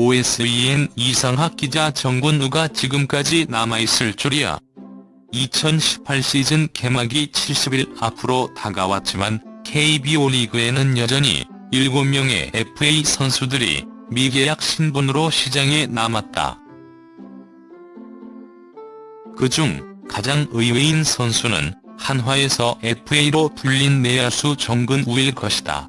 OSEN 이상학 기자 정근우가 지금까지 남아있을 줄이야. 2018 시즌 개막이 70일 앞으로 다가왔지만 KBO 리그에는 여전히 7명의 FA 선수들이 미계약 신분으로 시장에 남았다. 그중 가장 의외인 선수는 한화에서 FA로 불린 내야수 정근우일 것이다.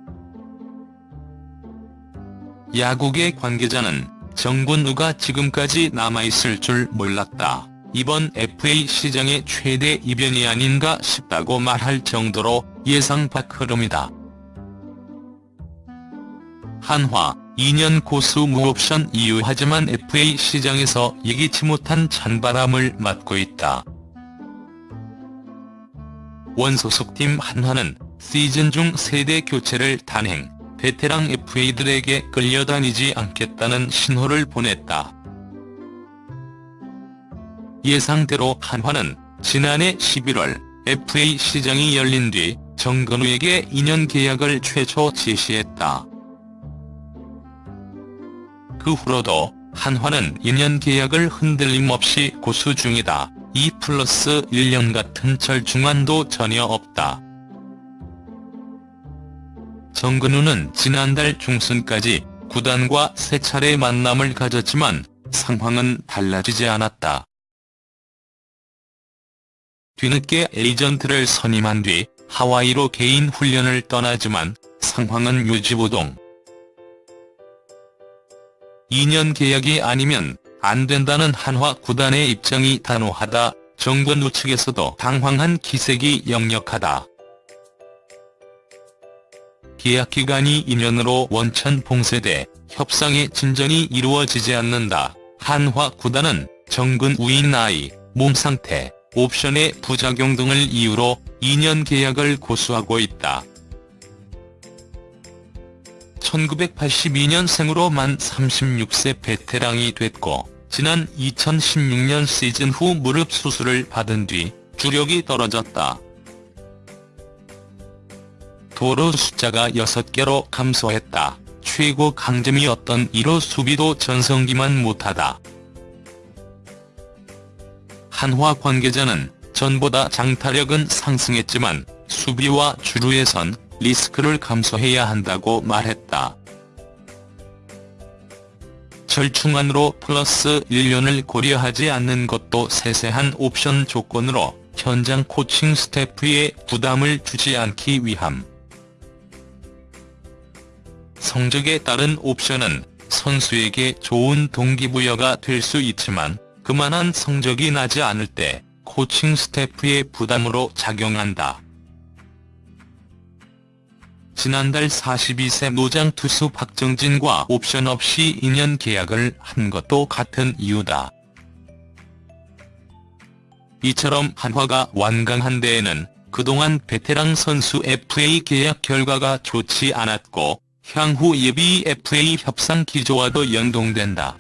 야구계 관계자는 정근우가 지금까지 남아있을 줄 몰랐다. 이번 FA 시장의 최대 이변이 아닌가 싶다고 말할 정도로 예상 밖 흐름이다. 한화 2년 고수 무옵션 이유 하지만 FA 시장에서 예기치 못한 찬바람을 맞고 있다. 원소속팀 한화는 시즌 중 세대 교체를 단행, 베테랑 FA들에게 끌려다니지 않겠다는 신호를 보냈다. 예상대로 한화는 지난해 11월 FA 시장이 열린 뒤 정근우에게 2년 계약을 최초 제시했다. 그 후로도 한화는 2년 계약을 흔들림 없이 고수 중이다. 2 플러스 1년 같은 절충안도 전혀 없다. 정근우는 지난달 중순까지 구단과 세 차례 만남을 가졌지만 상황은 달라지지 않았다. 뒤늦게 에이전트를 선임한 뒤 하와이로 개인 훈련을 떠나지만 상황은 유지보동. 2년 계약이 아니면 안 된다는 한화 구단의 입장이 단호하다 정근우 측에서도 당황한 기색이 역력하다. 계약 기간이 2년으로 원천 봉쇄돼 협상의 진전이 이루어지지 않는다. 한화 구단은 정근 우인 나이, 몸 상태, 옵션의 부작용 등을 이유로 2년 계약을 고수하고 있다. 1982년 생으로 만 36세 베테랑이 됐고 지난 2016년 시즌 후 무릎 수술을 받은 뒤 주력이 떨어졌다. 도루 숫자가 6개로 감소했다. 최고 강점이었던 1호 수비도 전성기만 못하다. 한화 관계자는 전보다 장타력은 상승했지만 수비와 주루에선 리스크를 감소해야 한다고 말했다. 절충안으로 플러스 1년을 고려하지 않는 것도 세세한 옵션 조건으로 현장 코칭 스태프에 부담을 주지 않기 위함. 성적에 따른 옵션은 선수에게 좋은 동기부여가 될 수 있지만 그만한 성적이 나지 않을 때 코칭 스태프의 부담으로 작용한다. 지난달 42세 노장 투수 박정진과 옵션 없이 2년 계약을 한 것도 같은 이유다. 이처럼 한화가 완강한 데에는 그동안 베테랑 선수 FA 계약 결과가 좋지 않았고 향후 예비 FA 협상 기조와도 연동된다.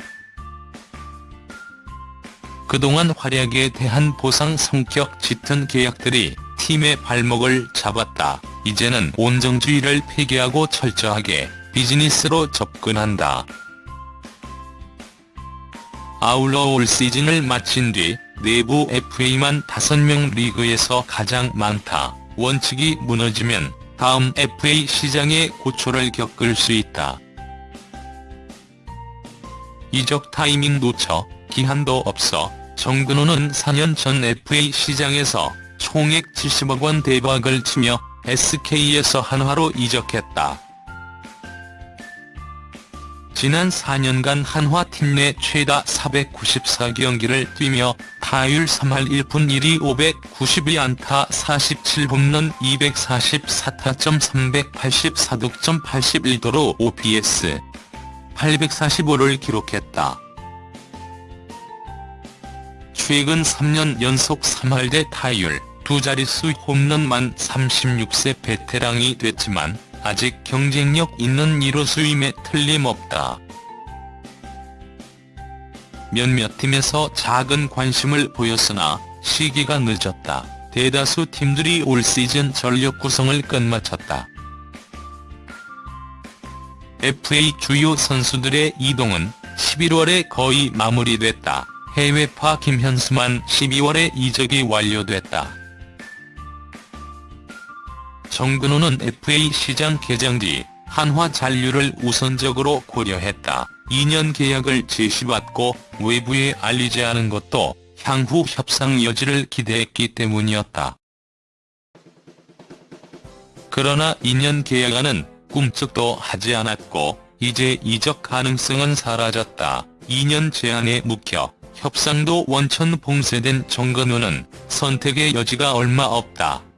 그동안 활약에 대한 보상 성격 짙은 계약들이 팀의 발목을 잡았다. 이제는 온정주의를 폐기하고 철저하게 비즈니스로 접근한다. 아울러 올 시즌을 마친 뒤 내부 FA만 5명 리그에서 가장 많다. 원칙이 무너지면 다음 FA 시장에 고초를 겪을 수 있다. 이적 타이밍 놓쳐 기한도 없어 정근호는 4년 전 FA 시장에서 총액 70억 원 대박을 치며 SK에서 한화로 이적했다. 지난 4년간 한화 팀 내 최다 494경기를 뛰며 타율 3할 1푼 1리 592안타 47홈런 244타점 384득점 81도로 OPS 845를 기록했다. 최근 3년 연속 3할대 타율, 두 자릿수 홈런만 36세 베테랑이 됐지만 아직 경쟁력 있는 1호 수임에 틀림없다. 몇몇 팀에서 작은 관심을 보였으나 시기가 늦었다. 대다수 팀들이 올 시즌 전력 구성을 끝마쳤다. FA 주요 선수들의 이동은 11월에 거의 마무리됐다. 해외파 김현수만 12월에 이적이 완료됐다. 정근우는 FA 시장 개장 뒤 한화 잔류를 우선적으로 고려했다. 2년 계약을 제시받고 외부에 알리지 않은 것도 향후 협상 여지를 기대했기 때문이었다. 그러나 2년 계약안은 꿈쩍도 하지 않았고 이제 이적 가능성은 사라졌다. 2년 제한에 묵혀 협상도 원천 봉쇄된 정근우는 선택의 여지가 얼마 없다.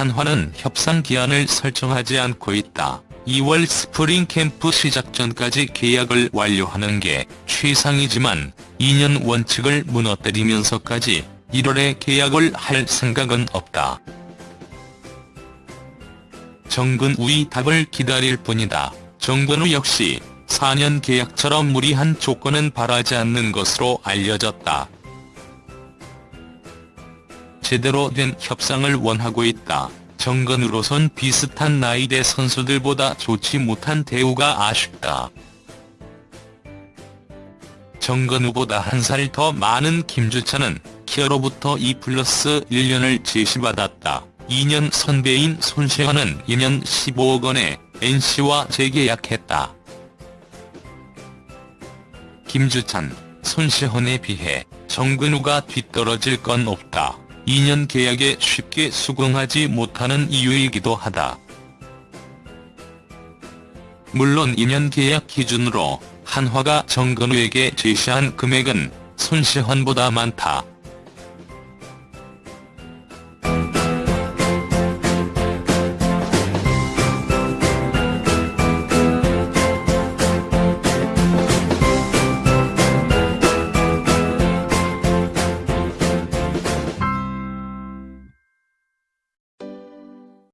한화는 협상 기한을 설정하지 않고 있다. 2월 스프링 캠프 시작 전까지 계약을 완료하는 게 최상이지만 2년 원칙을 무너뜨리면서까지 1월에 계약을 할 생각은 없다. 정근우의 답을 기다릴 뿐이다. 정근우 역시 4년 계약처럼 무리한 조건은 바라지 않는 것으로 알려졌다. 제대로 된 협상을 원하고 있다. 정근우로선 비슷한 나이대 선수들보다 좋지 못한 대우가 아쉽다. 정근우보다 한 살 더 많은 김주찬은 키어로부터 2 플러스 1년을 제시받았다. 2년 선배인 손시환은 2년 15억 원에 NC와 재계약했다. 김주찬, 손시헌에 비해 정근우가 뒤떨어질 건 없다. 2년 계약에 쉽게 수긍하지 못하는 이유이기도 하다. 물론 2년 계약 기준으로 한화가 정근우에게 제시한 금액은 손시헌보다 많다.